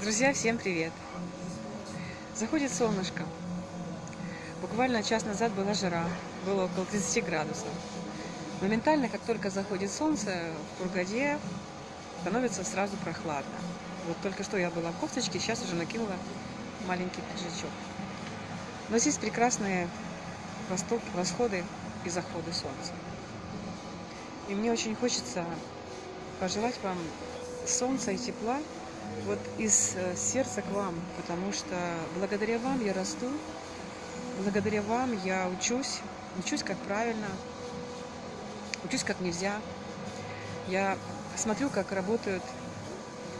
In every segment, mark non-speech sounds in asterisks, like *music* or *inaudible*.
Друзья, всем привет! Заходит солнышко. Буквально час назад была жара, было около 30 градусов. Моментально, как только заходит солнце, в Кургаде становится сразу прохладно. Вот только что я была в кофточке, сейчас уже накинула маленький пиджачок. Но здесь прекрасные восходы и заходы солнца. И мне очень хочется пожелать вам солнца и тепла вот из э, сердца к вам, потому что благодаря вам я расту, благодаря вам я учусь, учусь как правильно, учусь как нельзя. Я смотрю, как работают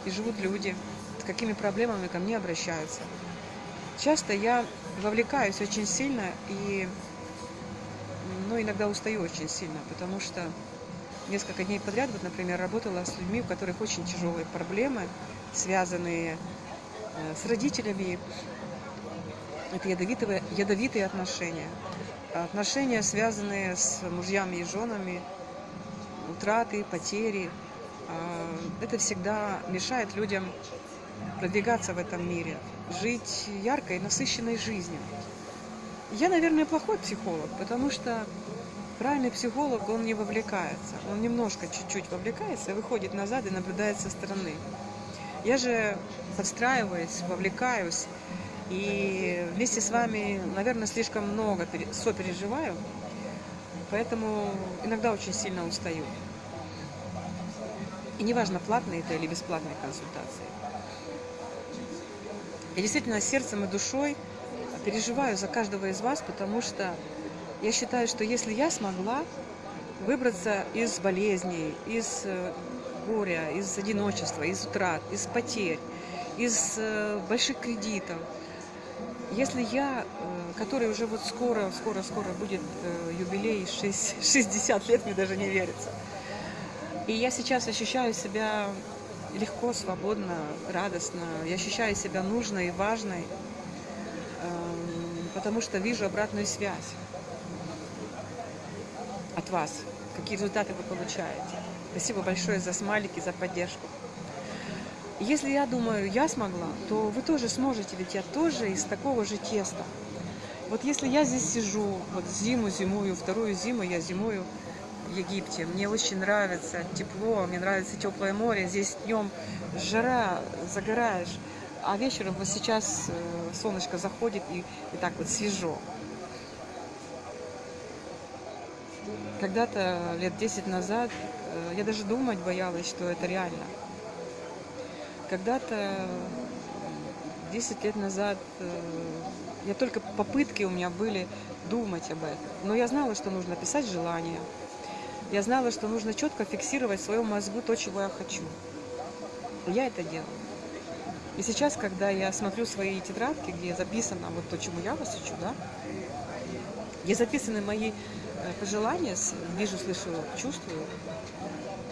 и живут люди, с какими проблемами ко мне обращаются. Часто я вовлекаюсь очень сильно и ну, иногда устаю очень сильно, потому что несколько дней подряд, вот, например, работала с людьми, у которых очень тяжелые проблемы, связанные э, с родителями. Это ядовитые, ядовитые отношения. Отношения, связанные с мужьями и женами, утраты, потери. А, это всегда мешает людям продвигаться в этом мире, жить яркой, насыщенной жизнью. Я, наверное, плохой психолог, потому что правильный психолог, он не вовлекается. Он немножко, чуть-чуть вовлекается, выходит назад и наблюдает со стороны. Я же подстраиваюсь, вовлекаюсь, и вместе с вами, наверное, слишком много сопереживаю, поэтому иногда очень сильно устаю. И неважно, платные это или бесплатные консультации. Я действительно сердцем и душой переживаю за каждого из вас, потому что я считаю, что если я смогла выбраться из болезней, из э, горя, из одиночества, из утрат, из потерь, из э, больших кредитов. Если я, э, который уже вот скоро, скоро, скоро будет юбилей *laughs* 6, 60 лет, мне даже не верится, и я сейчас ощущаю себя легко, свободно, радостно, я ощущаю себя нужной и важной, эм, потому что вижу обратную связь от вас, какие результаты вы получаете. Спасибо большое за смайлики, за поддержку. Если я думаю, я смогла, то вы тоже сможете, ведь я тоже из такого же теста. Вот если я здесь сижу, вот зиму зимую, вторую зиму я зимую в Египте, мне очень нравится тепло, мне нравится теплое море, здесь днем жара, загораешь, а вечером вот сейчас э, солнышко заходит и, и так вот свежо. Когда-то, лет 10 назад, э, я даже думать боялась, что это реально. Когда-то, 10 лет назад, э, я только попытки у меня были думать об этом. Но я знала, что нужно писать желания. Я знала, что нужно четко фиксировать в своем мозгу то, чего я хочу. Я это делала. И сейчас, когда я смотрю свои тетрадки, где записано вот то, чему я вас учу, да, где записаны мои пожелания, вижу, слышу, чувствую.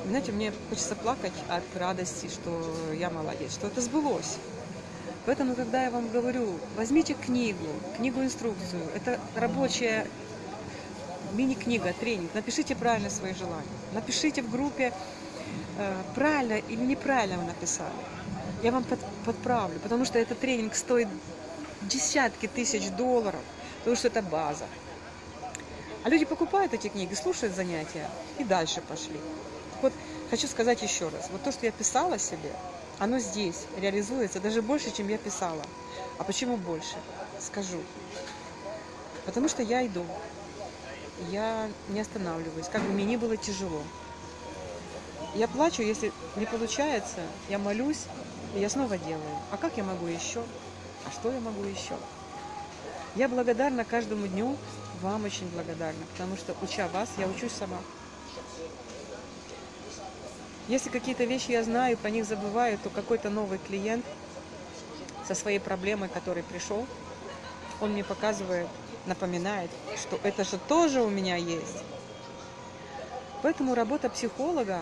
Знаете, мне хочется плакать от радости, что я молодец, что это сбылось. Поэтому, когда я вам говорю, возьмите книгу, книгу-инструкцию, это рабочая мини-книга, тренинг, напишите правильно свои желания. Напишите в группе, э, правильно или неправильно вы написали. Я вам под, подправлю, потому что этот тренинг стоит десятки тысяч долларов, потому что это база. А люди покупают эти книги, слушают занятия и дальше пошли. Вот хочу сказать еще раз, вот то, что я писала себе, оно здесь реализуется даже больше, чем я писала. А почему больше? Скажу. Потому что я иду. Я не останавливаюсь, как бы мне не было тяжело. Я плачу, если не получается, я молюсь, и я снова делаю. А как я могу еще? А что я могу еще? Я благодарна каждому дню, вам очень благодарна, потому что, уча вас, я учусь сама. Если какие-то вещи я знаю, по них забываю, то какой-то новый клиент со своей проблемой, который пришел, он мне показывает, напоминает, что это же тоже у меня есть. Поэтому работа психолога,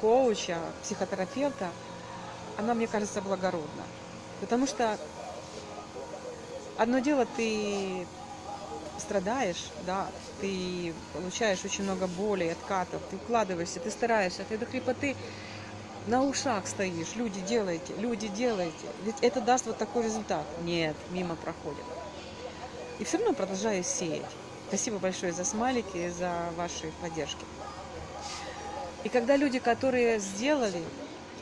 коуча, психотерапевта, она, мне кажется, благородна. Потому что одно дело ты страдаешь, да, ты получаешь очень много боли, откатов, ты укладываешься, ты стараешься, ты до хрипоты на ушах стоишь, люди делайте, люди делайте, ведь это даст вот такой результат. Нет, мимо проходит. И все равно продолжаю сеять. Спасибо большое за смайлики, за ваши поддержки. И когда люди, которые сделали,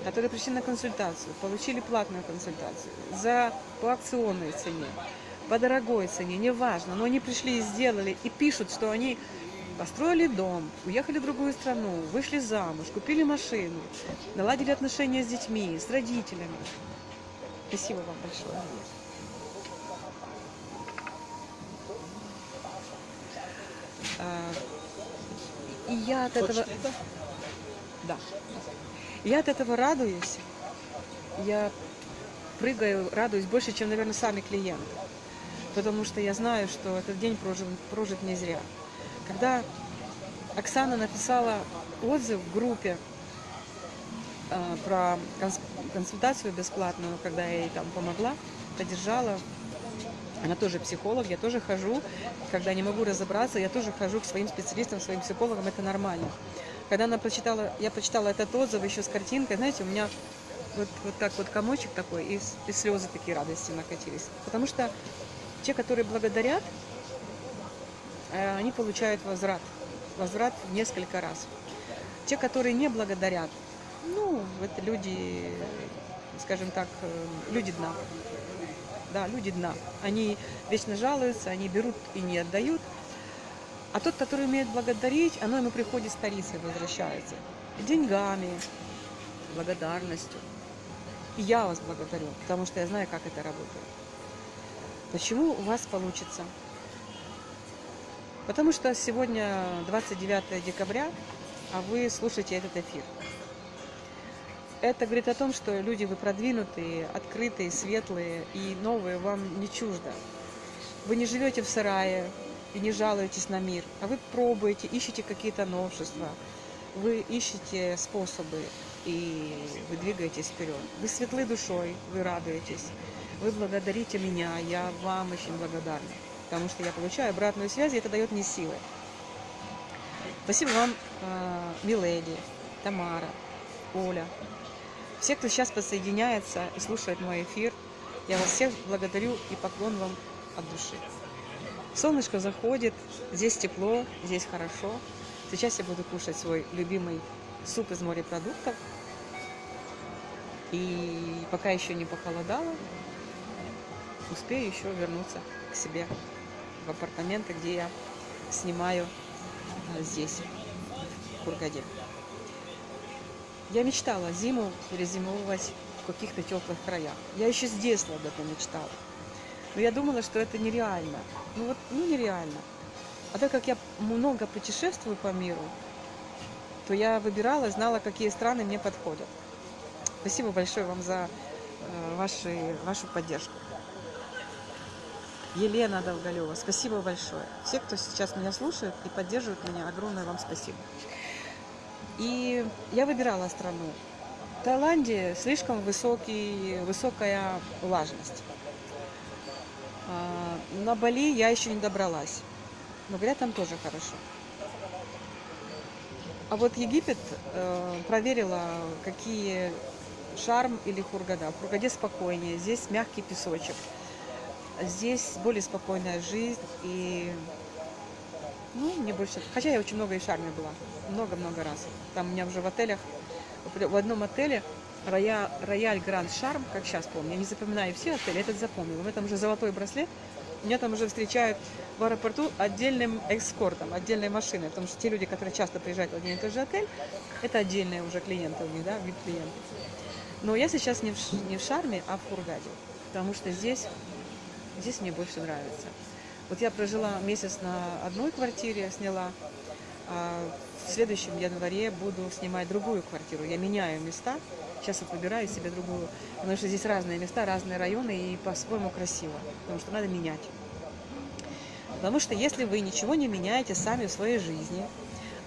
которые пришли на консультацию, получили платную консультацию за по акционной цене, по дорогой цене, неважно, но они пришли и сделали, и пишут, что они построили дом, уехали в другую страну, вышли замуж, купили машину, наладили отношения с детьми, с родителями. Спасибо вам большое. А, и я от этого... Да. Я от этого радуюсь. Я прыгаю, радуюсь больше, чем, наверное, сами клиенты. Потому что я знаю, что этот день прожит, прожит не зря. Когда Оксана написала отзыв в группе э, про консультацию бесплатную, когда я ей там помогла, поддержала, она тоже психолог, я тоже хожу, когда не могу разобраться, я тоже хожу к своим специалистам, своим психологам, это нормально. Когда она прочитала, я прочитала этот отзыв еще с картинкой, знаете, у меня вот, вот так вот комочек такой, и, и слезы такие радости накатились. Потому что те, которые благодарят, э, они получают возврат. Возврат в несколько раз. Те, которые не благодарят, ну, это люди, скажем так, э, люди дна да, люди дна. Они вечно жалуются, они берут и не отдают. А тот, который умеет благодарить, оно ему приходит старицей, возвращается. Деньгами, благодарностью. И я вас благодарю, потому что я знаю, как это работает. Почему у вас получится? Потому что сегодня 29 декабря, а вы слушаете этот эфир. Это говорит о том, что люди вы продвинутые, открытые, светлые и новые вам не чуждо. Вы не живете в сарае и не жалуетесь на мир, а вы пробуете, ищете какие-то новшества, вы ищете способы и вы двигаетесь вперед. Вы светлы душой, вы радуетесь, вы благодарите меня, я вам очень благодарна, потому что я получаю обратную связь, и это дает мне силы. Спасибо вам, а, Миледи, Тамара, Оля, все, кто сейчас подсоединяется и слушает мой эфир, я вас всех благодарю и поклон вам от души. Солнышко заходит, здесь тепло, здесь хорошо. Сейчас я буду кушать свой любимый суп из морепродуктов. И пока еще не похолодало, успею еще вернуться к себе в апартаменты, где я снимаю а, здесь, в Кургаде. Я мечтала зиму перезимовывать в каких-то теплых краях. Я еще с детства об этом мечтала. Но я думала, что это нереально. Ну вот, ну нереально. А так как я много путешествую по миру, то я выбирала, знала, какие страны мне подходят. Спасибо большое вам за э, ваши, вашу поддержку. Елена Долголева, спасибо большое. Все, кто сейчас меня слушает и поддерживает меня, огромное вам спасибо. И я выбирала страну. В Таиланде слишком высокий, высокая влажность. А, на Бали я еще не добралась. Но говорят, там тоже хорошо. А вот Египет э, проверила, какие шарм или хургада. В хургаде спокойнее, здесь мягкий песочек. Здесь более спокойная жизнь и ну, мне больше... Хотя я очень много и в Шарме была. Много-много раз. Там у меня уже в отелях... В одном отеле Роя... Рояль Гранд Шарм, как сейчас помню, я не запоминаю все отели, этот запомнил. У меня там уже золотой браслет. Меня там уже встречают в аэропорту отдельным экскортом, отдельной машиной. Потому что те люди, которые часто приезжают в один и тот же отель, это отдельные уже клиенты у них, да, вид клиенты. Но я сейчас не в, не в Шарме, а в Хургаде. Потому что здесь, здесь мне больше нравится. Вот я прожила месяц на одной квартире, сняла, а в следующем январе буду снимать другую квартиру. Я меняю места, сейчас вот выбираю себе другую, потому что здесь разные места, разные районы и по-своему красиво, потому что надо менять. Потому что если вы ничего не меняете сами в своей жизни,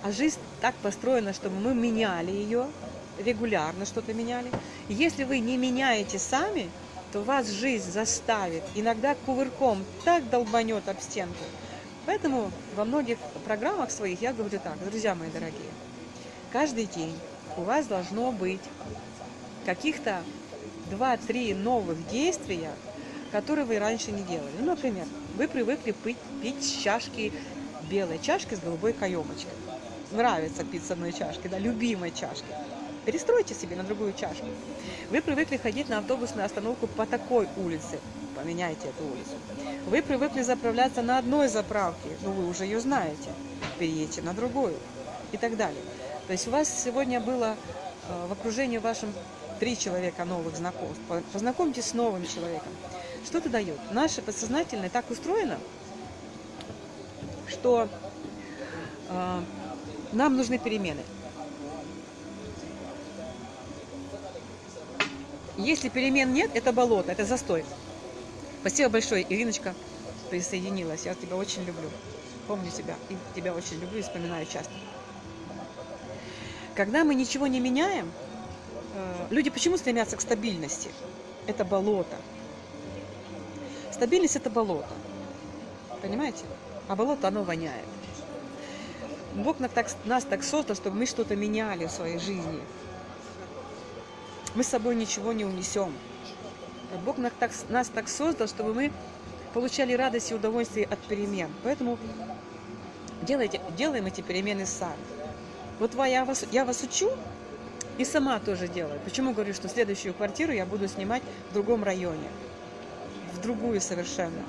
а жизнь так построена, чтобы мы меняли ее, регулярно что-то меняли, если вы не меняете сами, то вас жизнь заставит, иногда кувырком так долбанет об стенку. Поэтому во многих программах своих я говорю так, друзья мои дорогие, каждый день у вас должно быть каких-то 2-3 новых действия, которые вы раньше не делали. Ну, например, вы привыкли пить, пить чашки, белой чашки с голубой каемочкой. Нравится пить с одной чашки, да, любимой чашки. Перестройте себе на другую чашку. Вы привыкли ходить на автобусную остановку по такой улице. Поменяйте эту улицу. Вы привыкли заправляться на одной заправке, но вы уже ее знаете. Переедьте на другую и так далее. То есть у вас сегодня было э, в окружении вашем три человека новых знакомств. Познакомьтесь с новым человеком. Что это дает? Наше подсознательное так устроено, что э, нам нужны перемены. Если перемен нет, это болото, это застой. Спасибо большое, Ириночка присоединилась. Я тебя очень люблю. Помню тебя и тебя очень люблю и вспоминаю часто. Когда мы ничего не меняем, э, люди почему стремятся к стабильности? Это болото. Стабильность – это болото. Понимаете? А болото, оно воняет. Бог нас так, нас так создал, чтобы мы что-то меняли в своей жизни. Мы с собой ничего не унесем. Бог нас так, создал, чтобы мы получали радость и удовольствие от перемен. Поэтому делайте, делаем эти перемены сами. Вот я вас, я вас учу и сама тоже делаю. Почему говорю, что следующую квартиру я буду снимать в другом районе, в другую совершенно.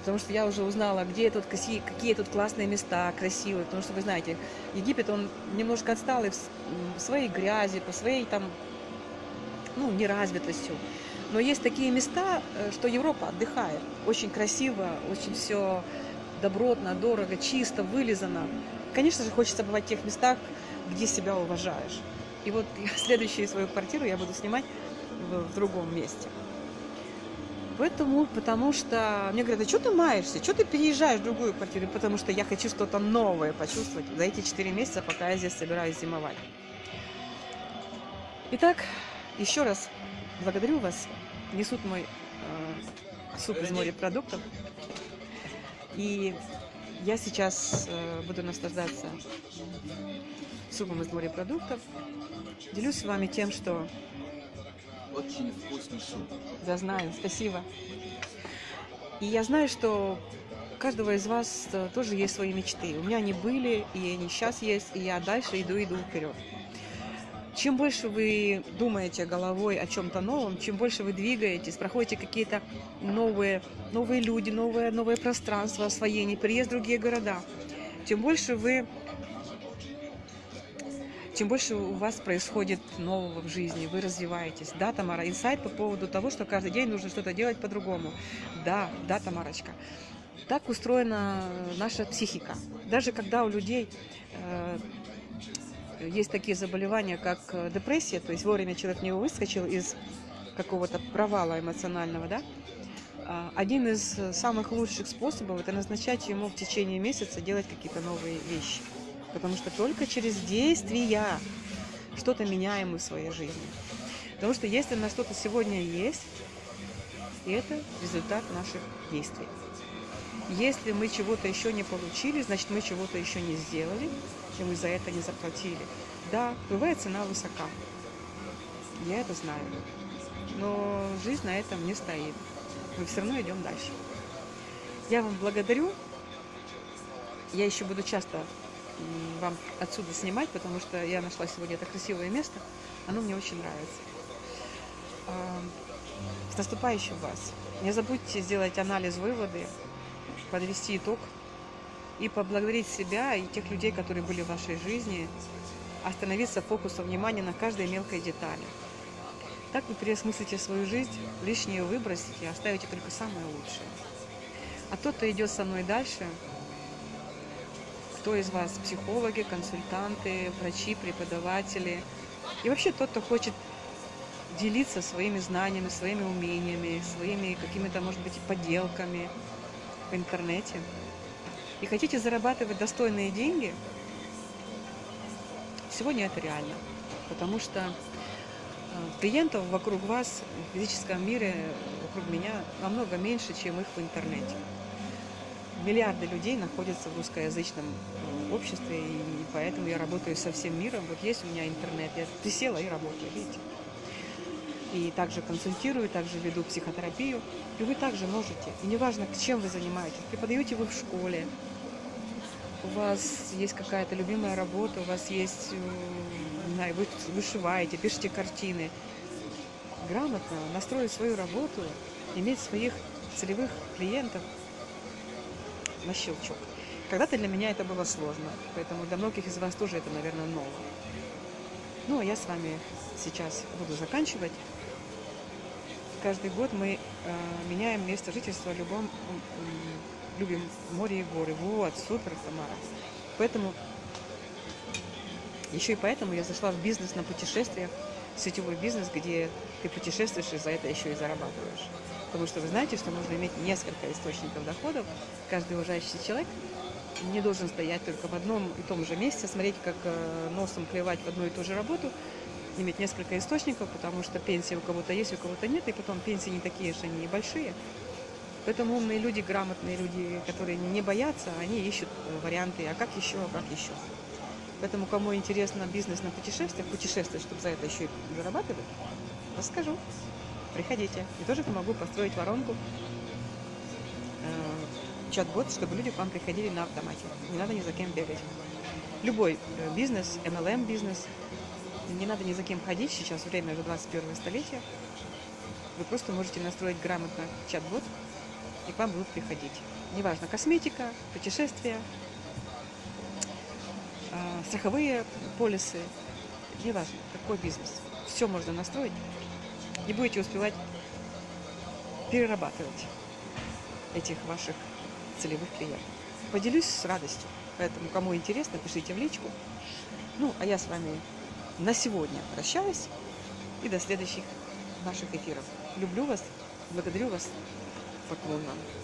Потому что я уже узнала, где тут, какие, тут классные места, красивые. Потому что, вы знаете, Египет, он немножко отсталый в своей грязи, по своей там, ну, неразвитостью. Но есть такие места, э, что Европа отдыхает. Очень красиво, очень все добротно, дорого, чисто, вылизано. Конечно же, хочется бывать в тех местах, где себя уважаешь. И вот *laughs* следующую свою квартиру я буду снимать в, в другом месте. Поэтому, потому что мне говорят, а что ты маешься, что ты переезжаешь в другую квартиру? Потому что я хочу что-то новое почувствовать за эти 4 месяца, пока я здесь собираюсь зимовать. Итак, еще раз благодарю вас. Несут мой э, суп из морепродуктов. И я сейчас э, буду наслаждаться супом из морепродуктов. Делюсь с вами тем, что... Очень вкусный суп. Я знаю, спасибо. И я знаю, что у каждого из вас э, тоже есть свои мечты. У меня они были, и они сейчас есть, и я дальше иду, иду вперед. Чем больше вы думаете головой о чем-то новом, чем больше вы двигаетесь, проходите какие-то новые, новые люди, новые, новые пространства освоения, переезд в другие города, тем больше вы тем больше у вас происходит нового в жизни, вы развиваетесь. Да, Тамара, инсайт по поводу того, что каждый день нужно что-то делать по-другому. Да, да, Тамарочка. Так устроена наша психика. Даже когда у людей э, есть такие заболевания, как э, депрессия, то есть вовремя человек не выскочил из какого-то провала эмоционального, да, а, один из самых лучших способов – это назначать ему в течение месяца делать какие-то новые вещи. Потому что только через действия что-то меняем мы в своей жизни. Потому что если на что-то сегодня есть, это результат наших действий. Если мы чего-то еще не получили, значит мы чего-то еще не сделали, и мы за это не заплатили. Да, бывает цена высока. Я это знаю. Но жизнь на этом не стоит. Мы все равно идем дальше. Я вам благодарю. Я еще буду часто вам отсюда снимать, потому что я нашла сегодня это красивое место. Оно мне очень нравится. С наступающим вас. Не забудьте сделать анализ, выводы, подвести итог и поблагодарить себя и тех людей, которые были в вашей жизни, остановиться фокусом внимания на каждой мелкой детали. Так вы переосмыслите свою жизнь, лишнее выбросите, оставите только самое лучшее. А тот, кто идет со мной дальше, кто из вас психологи, консультанты, врачи, преподаватели, и вообще тот, кто хочет делиться своими знаниями, своими умениями, своими какими-то, может быть, поделками в интернете – и хотите зарабатывать достойные деньги, сегодня это реально. Потому что э, клиентов вокруг вас в физическом мире, вокруг меня, намного меньше, чем их в интернете. Миллиарды людей находятся в русскоязычном э, обществе, и поэтому я работаю со всем миром. Вот есть у меня интернет, я присела и работаю, видите. И также консультирую, также веду психотерапию. И вы также можете. И неважно, чем вы занимаетесь. Преподаете вы в школе, у вас есть какая-то любимая работа, у вас есть, э, знаю, вы вышиваете, пишете картины. Грамотно настроить свою работу, иметь своих целевых клиентов на щелчок. Когда-то для меня это было сложно, поэтому для многих из вас тоже это, наверное, ново. Ну, а я с вами сейчас буду заканчивать. Каждый год мы э, меняем место жительства любом, любим море и горы. Вот, супер, Тамара. Поэтому, еще и поэтому я зашла в бизнес на путешествиях, сетевой бизнес, где ты путешествуешь и за это еще и зарабатываешь. Потому что вы знаете, что нужно иметь несколько источников доходов. Каждый уважающий человек не должен стоять только в одном и том же месте, смотреть, как э, носом клевать в одну и ту же работу, иметь несколько источников, потому что пенсия у кого-то есть, у кого-то нет, и потом пенсии не такие же, они и большие. Поэтому умные люди, грамотные люди, которые не боятся, они ищут э, варианты, а как еще, а как еще. Поэтому, кому интересно бизнес на путешествиях, путешествовать, чтобы за это еще и зарабатывать, расскажу. Приходите. И тоже помогу построить воронку, э, чат-бот, чтобы люди к вам приходили на автомате. Не надо ни за кем бегать. Любой э, бизнес, MLM бизнес, не надо ни за кем ходить. Сейчас время уже 21 столетие. Вы просто можете настроить грамотно чат-бот, и к вам будут приходить. Неважно, косметика, путешествия, а, страховые полисы, неважно, какой бизнес. Все можно настроить. Не будете успевать перерабатывать этих ваших целевых клиентов. Поделюсь с радостью. Поэтому, кому интересно, пишите в личку. Ну, а я с вами на сегодня прощаюсь. И до следующих наших эфиров. Люблю вас, благодарю вас. Поклон вам.